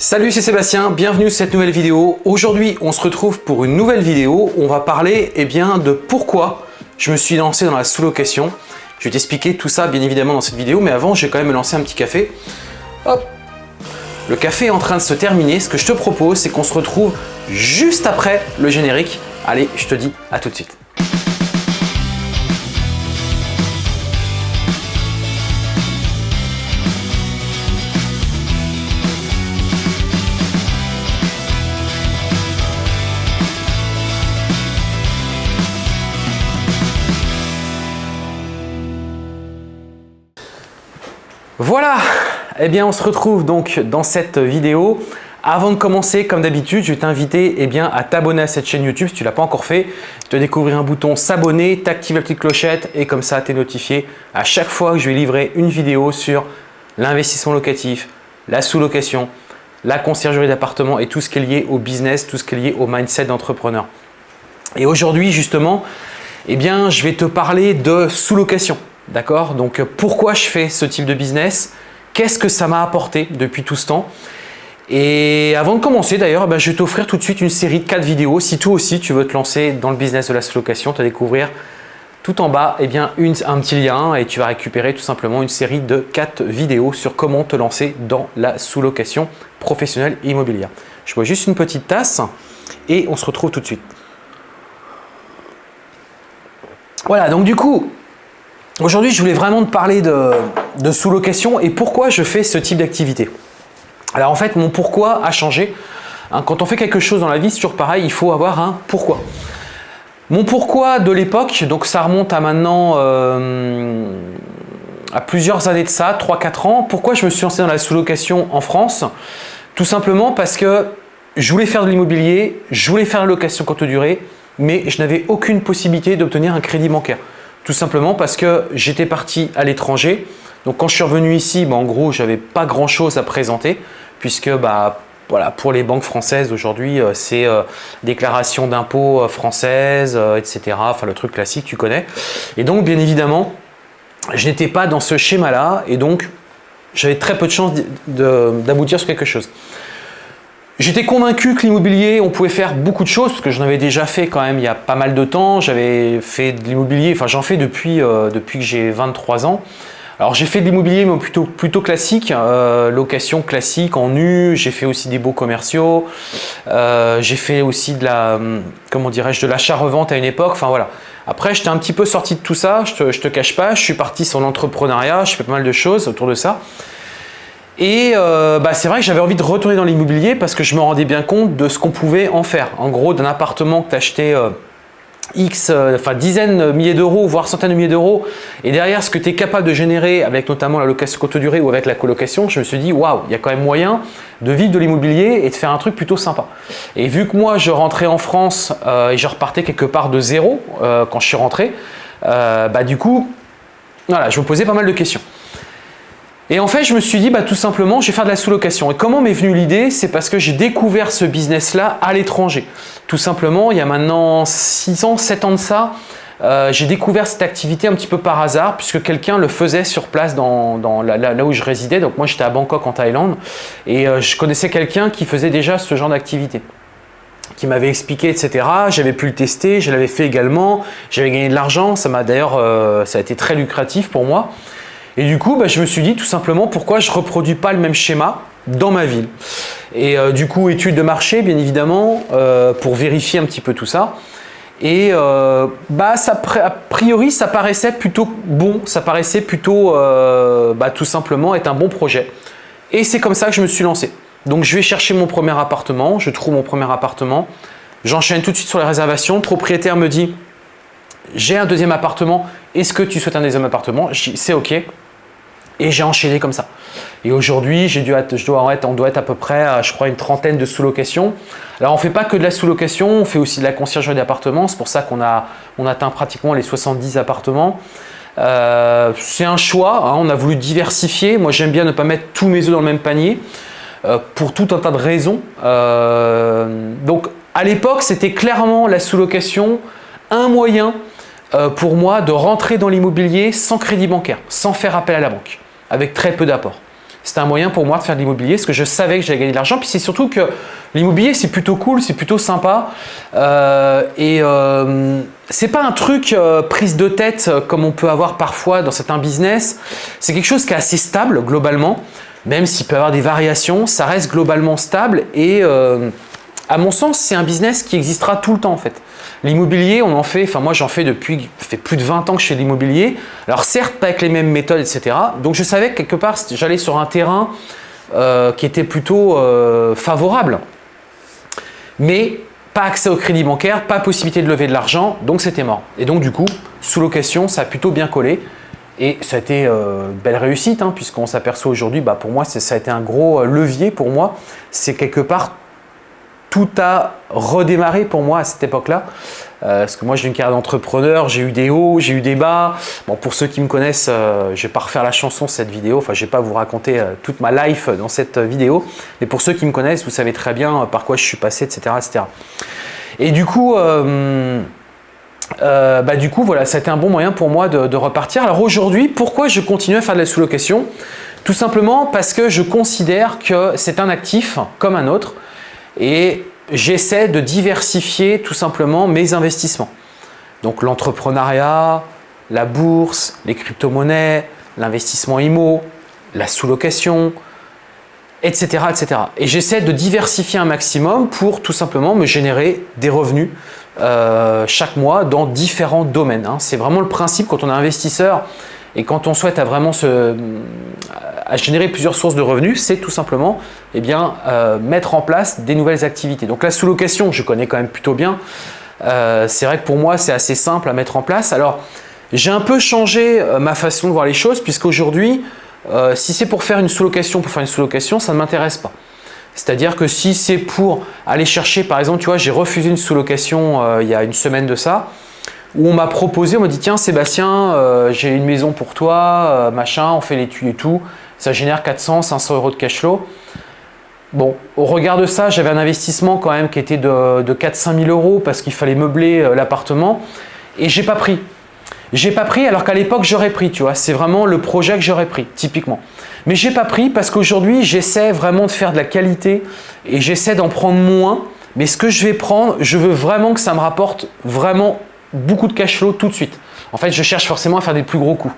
Salut, c'est Sébastien, bienvenue sur cette nouvelle vidéo. Aujourd'hui, on se retrouve pour une nouvelle vidéo. On va parler eh bien, de pourquoi je me suis lancé dans la sous-location. Je vais t'expliquer tout ça, bien évidemment, dans cette vidéo, mais avant, je vais quand même me lancer un petit café. Hop Le café est en train de se terminer. Ce que je te propose, c'est qu'on se retrouve juste après le générique. Allez, je te dis à tout de suite. Voilà, eh bien on se retrouve donc dans cette vidéo. Avant de commencer, comme d'habitude, je vais t'inviter eh à t'abonner à cette chaîne YouTube si tu ne l'as pas encore fait. Vas découvrir un bouton s'abonner, t'actives la petite clochette et comme ça tu es notifié à chaque fois que je vais livrer une vidéo sur l'investissement locatif, la sous-location, la conciergerie d'appartement et tout ce qui est lié au business, tout ce qui est lié au mindset d'entrepreneur. Et aujourd'hui justement, eh bien, je vais te parler de sous-location. D'accord Donc pourquoi je fais ce type de business? Qu'est-ce que ça m'a apporté depuis tout ce temps? Et avant de commencer d'ailleurs, eh ben, je vais t'offrir tout de suite une série de 4 vidéos. Si toi aussi tu veux te lancer dans le business de la sous-location, tu vas découvrir tout en bas eh bien, un petit lien et tu vas récupérer tout simplement une série de 4 vidéos sur comment te lancer dans la sous-location professionnelle immobilière. Je bois juste une petite tasse et on se retrouve tout de suite. Voilà, donc du coup, Aujourd'hui, je voulais vraiment te parler de, sous-location et pourquoi je fais ce type d'activité. Alors en fait, mon pourquoi a changé. Hein, quand on fait quelque chose dans la vie, c'est toujours pareil, il faut avoir un pourquoi. Mon pourquoi de l'époque, donc ça remonte à maintenant euh, à plusieurs années de ça, 3-4 ans. Pourquoi je me suis lancé dans la sous-location en France? Tout simplement parce que je voulais faire de l'immobilier, je voulais faire la location courte durée, mais je n'avais aucune possibilité d'obtenir un crédit bancaire. Tout simplement parce que j'étais parti à l'étranger. Donc quand je suis revenu ici, bah, en gros, je n'avais pas grand chose à présenter puisque bah, pour les banques françaises aujourd'hui, euh, c'est euh, déclaration d'impôts euh, française, etc. Enfin, le truc classique, tu connais. Et donc, bien évidemment, je n'étais pas dans ce schéma-là et donc, j'avais très peu de chances d'aboutir sur quelque chose. J'étais convaincu que l'immobilier, on pouvait faire beaucoup de choses parce que j'en avais déjà fait quand même il y a pas mal de temps. J'avais fait de l'immobilier, enfin j'en fais depuis, euh, depuis que j'ai 23 ans. Alors j'ai fait de l'immobilier mais plutôt, plutôt classique, euh, location classique en nu, j'ai fait aussi des beaux commerciaux, euh, j'ai fait aussi de la, comment dirais-je, de l'achat-revente à une époque, enfin voilà. Après j'étais un petit peu sorti de tout ça, je te, je te cache pas, je suis parti sur l'entrepreneuriat, je fais pas mal de choses autour de ça. Et euh, bah, c'est vrai que j'avais envie de retourner dans l'immobilier parce que je me rendais bien compte de ce qu'on pouvait en faire. En gros, d'un appartement que tu achetais euh, X, euh, enfin dizaines de milliers d'euros, voire centaines de milliers d'euros, et derrière ce que tu es capable de générer avec notamment la location courte durée ou avec la colocation, je me suis dit waouh, il y a quand même moyen de vivre de l'immobilier et de faire un truc plutôt sympa. Et vu que moi je rentrais en France et je repartais quelque part de zéro quand je suis rentré, bah du coup, voilà, je me posais pas mal de questions. Et en fait, je me suis dit, bah, tout simplement, je vais faire de la sous-location. Et comment m'est venue l'idée? C'est parce que j'ai découvert ce business-là à l'étranger. Tout simplement, il y a maintenant 6 ans, 7 ans de ça, euh, j'ai découvert cette activité un petit peu par hasard puisque quelqu'un le faisait sur place dans, là, où je résidais. Donc moi, j'étais à Bangkok en Thaïlande et euh, je connaissais quelqu'un qui faisait déjà ce genre d'activité qui m'avait expliqué, etc. J'avais pu le tester, je l'avais fait également, j'avais gagné de l'argent, ça m'a d'ailleurs, euh, ça a été très lucratif pour moi. Et du coup, bah, je me suis dit tout simplement pourquoi je ne reproduis pas le même schéma dans ma ville. Et euh, du coup, étude de marché, bien évidemment, euh, pour vérifier un petit peu tout ça. Et euh, bah, a priori, ça paraissait plutôt bon, ça paraissait plutôt bah, tout simplement être un bon projet. Et c'est comme ça que je me suis lancé. Donc je vais chercher mon premier appartement, je trouve mon premier appartement, j'enchaîne tout de suite sur les réservations, le propriétaire me dit « j'ai un deuxième appartement, est-ce que tu souhaites un deuxième appartement ?» C'est ok, et j'ai enchaîné comme ça. Et aujourd'hui, je dois être, on doit être à peu près à, je crois, une trentaine de sous-locations. Alors, on ne fait pas que de la sous-location, on fait aussi de la conciergerie d'appartements. C'est pour ça qu'on a, on atteint pratiquement les 70 appartements. Euh, c'est un choix, hein. on a voulu diversifier. Moi, j'aime bien ne pas mettre tous mes œufs dans le même panier euh, pour tout un tas de raisons. Euh, donc, à l'époque, c'était clairement la sous-location un moyen pour moi de rentrer dans l'immobilier sans crédit bancaire, sans faire appel à la banque avec très peu d'apport. c'était un moyen pour moi de faire de l'immobilier parce que je savais que j'allais gagner de l'argent. Puis c'est surtout que l'immobilier, c'est plutôt cool, c'est plutôt sympa. Euh, et euh, c'est pas un truc euh, prise de tête comme on peut avoir parfois dans certains business. C'est quelque chose qui est assez stable globalement. Même s'il peut y avoir des variations, ça reste globalement stable. Et à mon sens, c'est un business qui existera tout le temps en fait. L'immobilier, on en fait, enfin moi j'en fais depuis, plus de 20 ans que je fais l'immobilier. Alors certes, pas avec les mêmes méthodes, etc. Donc je savais que quelque part, j'allais sur un terrain euh, qui était plutôt euh, favorable. Mais pas accès au crédit bancaire, pas possibilité de lever de l'argent, donc c'était mort. Et donc du coup, sous location, ça a plutôt bien collé. Et ça a été euh, belle réussite, hein, puisqu'on s'aperçoit aujourd'hui, bah, pour moi, ça a été un gros levier pour moi. C'est quelque part tout a redémarré pour moi à cette époque-là. Euh, parce que moi, j'ai une carrière d'entrepreneur, j'ai eu des hauts, j'ai eu des bas. Bon, pour ceux qui me connaissent, euh, je ne vais pas refaire la chanson cette vidéo. Enfin, je vais pas vous raconter euh, toute ma life dans cette vidéo. Mais pour ceux qui me connaissent, vous savez très bien par quoi je suis passé, etc. etc. Et du coup, bah, du coup, voilà, été un bon moyen pour moi de repartir. Alors aujourd'hui, pourquoi je continue à faire de la sous-location? Tout simplement parce que je considère que c'est un actif comme un autre et j'essaie de diversifier tout simplement mes investissements. Donc l'entrepreneuriat, la bourse, les crypto-monnaies, l'investissement IMO, la sous-location, etc. etc. Et j'essaie de diversifier un maximum pour tout simplement me générer des revenus euh, chaque mois dans différents domaines. Hein. C'est vraiment le principe quand on est investisseur et quand on souhaite à vraiment se, à générer plusieurs sources de revenus, c'est tout simplement eh bien, euh, mettre en place des nouvelles activités. Donc la sous-location, je connais quand même plutôt bien. Euh, c'est vrai que pour moi, c'est assez simple à mettre en place. Alors, j'ai un peu changé euh, ma façon de voir les choses puisqu'aujourd'hui, si c'est pour faire une sous-location, pour faire une sous-location, ça ne m'intéresse pas. C'est-à-dire que si c'est pour aller chercher, par exemple, tu vois, j'ai refusé une sous-location il y a une semaine de ça, on m'a proposé, on m'a dit tiens Sébastien, j'ai une maison pour toi, machin, on fait les tuyaux et tout ça génère 400, 500 euros de cash flow. Bon, au regard de ça, j'avais un investissement quand même qui était de, de 4-5 000 euros parce qu'il fallait meubler euh, l'appartement et j'ai pas pris. J'ai pas pris alors qu'à l'époque j'aurais pris, tu vois. C'est vraiment le projet que j'aurais pris, typiquement. Mais j'ai pas pris parce qu'aujourd'hui j'essaie vraiment de faire de la qualité et j'essaie d'en prendre moins. Mais ce que je vais prendre, je veux vraiment que ça me rapporte vraiment beaucoup de cash flow tout de suite. En fait, je cherche forcément à faire des plus gros coups.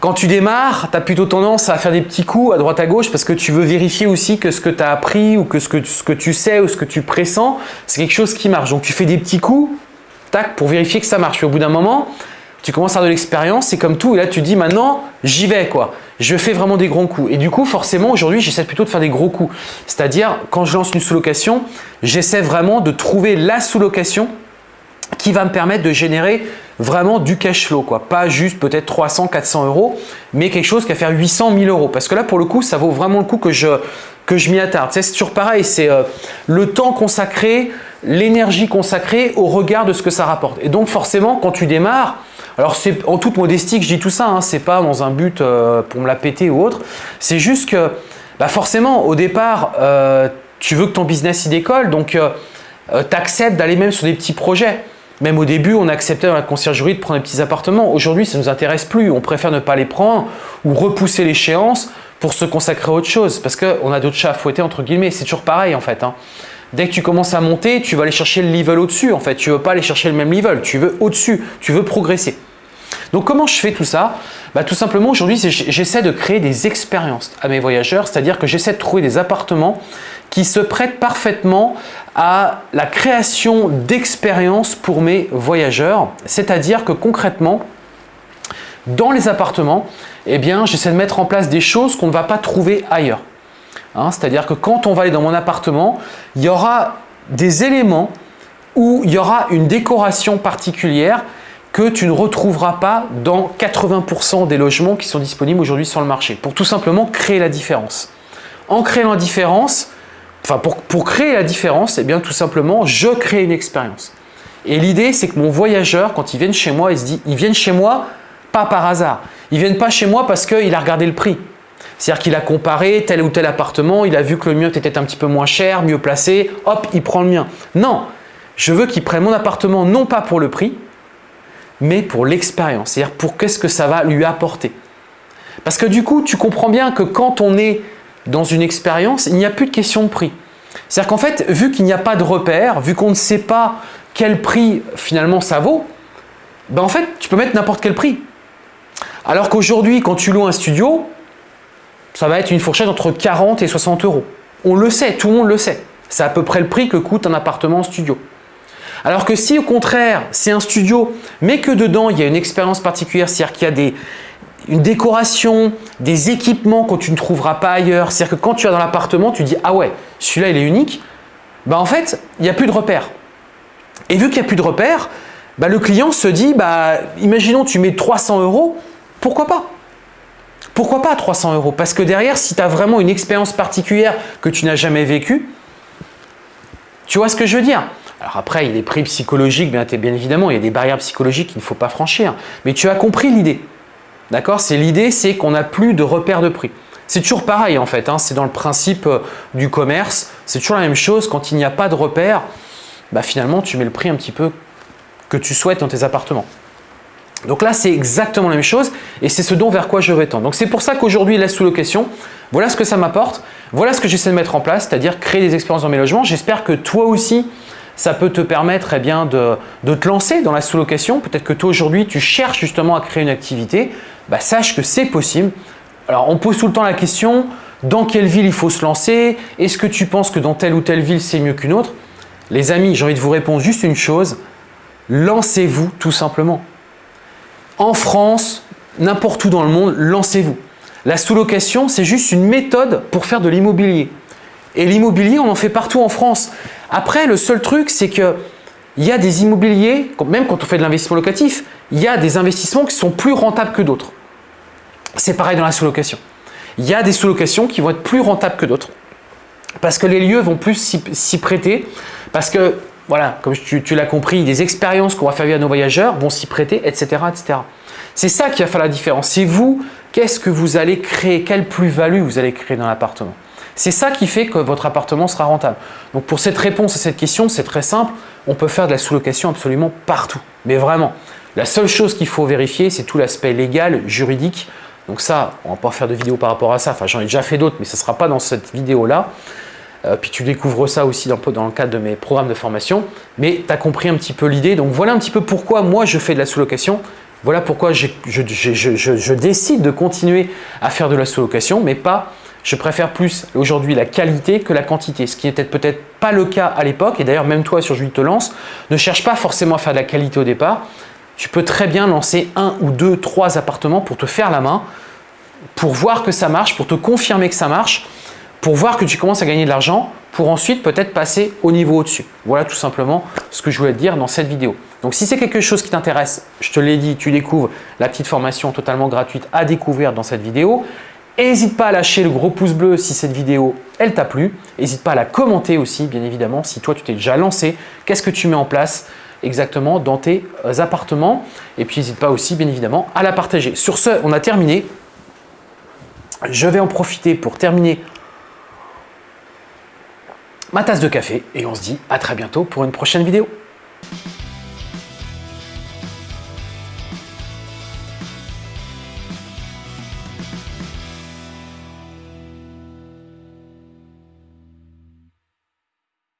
Quand tu démarres, tu as plutôt tendance à faire des petits coups à droite à gauche parce que tu veux vérifier aussi que ce que tu as appris ou que ce, que ce que tu sais ou ce que tu pressens, c'est quelque chose qui marche. Donc tu fais des petits coups tac, pour vérifier que ça marche. Puis au bout d'un moment, tu commences à avoir de l'expérience, c'est comme tout. Et là, tu dis maintenant, j'y vais quoi. Je fais vraiment des gros coups. Et du coup, forcément, aujourd'hui, j'essaie plutôt de faire des gros coups. C'est-à-dire, quand je lance une sous-location, j'essaie vraiment de trouver la sous-location qui va me permettre de générer vraiment du cash flow, quoi. pas juste peut-être 300, 400 euros, mais quelque chose qui va faire 800, 1000 euros. Parce que là, pour le coup, ça vaut vraiment le coup que je, que je m'y attarde. c'est toujours pareil, c'est euh, le temps consacré, l'énergie consacrée au regard de ce que ça rapporte. Et donc forcément, quand tu démarres, alors c'est en toute modestie que je dis tout ça, hein, c'est pas dans un but euh, pour me la péter ou autre, c'est juste que bah forcément au départ, euh, tu veux que ton business y décolle, donc tu acceptes d'aller même sur des petits projets. Même au début, on acceptait dans la conciergerie de prendre des petits appartements. Aujourd'hui, ça ne nous intéresse plus. On préfère ne pas les prendre ou repousser l'échéance pour se consacrer à autre chose parce qu'on a d'autres chats à fouetter entre guillemets. C'est toujours pareil en fait. Hein. Dès que tu commences à monter, tu vas aller chercher le level au-dessus en fait. Tu veux pas aller chercher le même level, tu veux au-dessus, tu veux progresser. Donc comment je fais tout ça? Bah, Tout simplement aujourd'hui, j'essaie de créer des expériences à mes voyageurs, c'est-à-dire que j'essaie de trouver des appartements qui se prêtent parfaitement à la création d'expériences pour mes voyageurs. C'est-à-dire que concrètement, dans les appartements, eh bien, j'essaie de mettre en place des choses qu'on ne va pas trouver ailleurs. Hein, c'est-à-dire que quand on va aller dans mon appartement, il y aura des éléments où il y aura une décoration particulière que tu ne retrouveras pas dans 80% des logements qui sont disponibles aujourd'hui sur le marché, pour tout simplement créer la différence. En créant la différence, enfin pour, créer la différence, eh bien tout simplement, je crée une expérience. Et l'idée, c'est que mon voyageur, quand il vient chez moi, il se dit, ils viennent chez moi pas par hasard. Ils viennent pas chez moi parce qu'il a regardé le prix. C'est-à-dire qu'il a comparé tel ou tel appartement, il a vu que le mien était un petit peu moins cher, mieux placé, hop, il prend le mien. Non, je veux qu'il prenne mon appartement non pas pour le prix, mais pour l'expérience. C'est-à-dire pour qu'est-ce que ça va lui apporter. Parce que du coup, tu comprends bien que quand on est dans une expérience, il n'y a plus de question de prix. C'est-à-dire qu'en fait, vu qu'il n'y a pas de repère, vu qu'on ne sait pas quel prix finalement ça vaut, ben en fait, tu peux mettre n'importe quel prix. Alors qu'aujourd'hui, quand tu loues un studio, ça va être une fourchette entre 40 et 60 euros. On le sait, tout le monde le sait. C'est à peu près le prix que coûte un appartement en studio. Alors que si au contraire, c'est un studio, mais que dedans, il y a une expérience particulière, c'est-à-dire qu'il y a des, une décoration, des équipements que tu ne trouveras pas ailleurs, c'est-à-dire que quand tu vas dans l'appartement, tu dis « Ah ouais, celui-là, il est unique bah, », en fait, il n'y a plus de repères. Et vu qu'il n'y a plus de repères, bah, le client se dit bah, imaginons tu mets 300 euros, pourquoi pas? Pourquoi pas 300 euros? Parce que derrière, si tu as vraiment une expérience particulière que tu n'as jamais vécue, tu vois ce que je veux dire? Alors après, il y a des prix psychologiques, bien, bien évidemment, il y a des barrières psychologiques qu'il ne faut pas franchir. Mais tu as compris l'idée. D'accord? C'est l'idée, c'est qu'on n'a plus de repères de prix. C'est toujours pareil en fait, hein. c'est dans le principe euh, du commerce, c'est toujours la même chose, quand il n'y a pas de repères, bah, finalement tu mets le prix un petit peu que tu souhaites dans tes appartements. Donc là, c'est exactement la même chose et c'est ce dont vers quoi je vais tendre. Donc c'est pour ça qu'aujourd'hui, la sous-location, voilà ce que ça m'apporte, voilà ce que j'essaie de mettre en place, c'est-à-dire créer des expériences dans mes logements. J'espère que toi aussi, ça peut te permettre eh bien, de, te lancer dans la sous-location. Peut-être que toi aujourd'hui, tu cherches justement à créer une activité. Bah, sache que c'est possible. Alors, on pose tout le temps la question, dans quelle ville il faut se lancer? Est-ce que tu penses que dans telle ou telle ville, c'est mieux qu'une autre? Les amis, j'ai envie de vous répondre juste une chose. Lancez-vous tout simplement. En France, n'importe où dans le monde, lancez-vous. La sous-location, c'est juste une méthode pour faire de l'immobilier. Et l'immobilier, on en fait partout en France. Après, le seul truc, c'est que il y a des immobiliers, même quand on fait de l'investissement locatif, il y a des investissements qui sont plus rentables que d'autres. C'est pareil dans la sous-location. Il y a des sous-locations qui vont être plus rentables que d'autres parce que les lieux vont plus s'y prêter, parce que, voilà, comme tu, l'as compris, des expériences qu'on va faire vivre à nos voyageurs vont s'y prêter, etc. etc. C'est ça qui va faire la différence. C'est vous, qu'est-ce que vous allez créer, quelle plus-value vous allez créer dans l'appartement? C'est ça qui fait que votre appartement sera rentable. Donc pour cette réponse à cette question, c'est très simple. On peut faire de la sous-location absolument partout. Mais vraiment, la seule chose qu'il faut vérifier, c'est tout l'aspect légal, juridique. Donc ça, on va pas faire de vidéo par rapport à ça. Enfin, j'en ai déjà fait d'autres, mais ce ne sera pas dans cette vidéo-là. Euh, puis tu découvres ça aussi dans, le cadre de mes programmes de formation. Mais tu as compris un petit peu l'idée. Donc voilà un petit peu pourquoi moi je fais de la sous-location. Voilà pourquoi je, décide de continuer à faire de la sous-location, mais pas je préfère plus aujourd'hui la qualité que la quantité, ce qui n'était peut-être pas le cas à l'époque. Et d'ailleurs, même toi sur Julie te lance, ne cherche pas forcément à faire de la qualité au départ. Tu peux très bien lancer un ou deux, trois appartements pour te faire la main, pour voir que ça marche, pour te confirmer que ça marche, pour voir que tu commences à gagner de l'argent, pour ensuite peut-être passer au niveau au-dessus. Voilà tout simplement ce que je voulais te dire dans cette vidéo. Donc si c'est quelque chose qui t'intéresse, je te l'ai dit, tu découvres la petite formation totalement gratuite à découvrir dans cette vidéo. N'hésite pas à lâcher le gros pouce bleu si cette vidéo elle t'a plu. N'hésite pas à la commenter aussi bien évidemment si toi tu t'es déjà lancé. Qu'est-ce que tu mets en place exactement dans tes euh, appartements? Et puis n'hésite pas aussi bien évidemment à la partager. Sur ce, on a terminé. Je vais en profiter pour terminer ma tasse de café et on se dit à très bientôt pour une prochaine vidéo.